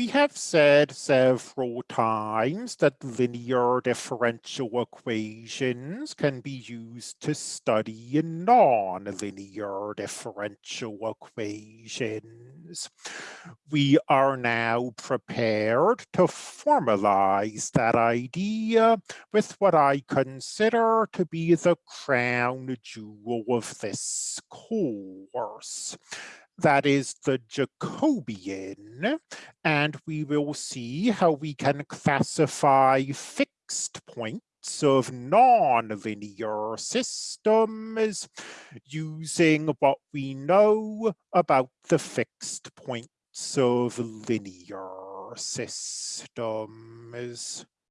We have said several times that linear differential equations can be used to study non-linear differential equations. We are now prepared to formalize that idea with what I consider to be the crown jewel of this course. That is the Jacobian, and we will see how we can classify fixed points of non-linear systems using what we know about the fixed points of linear systems.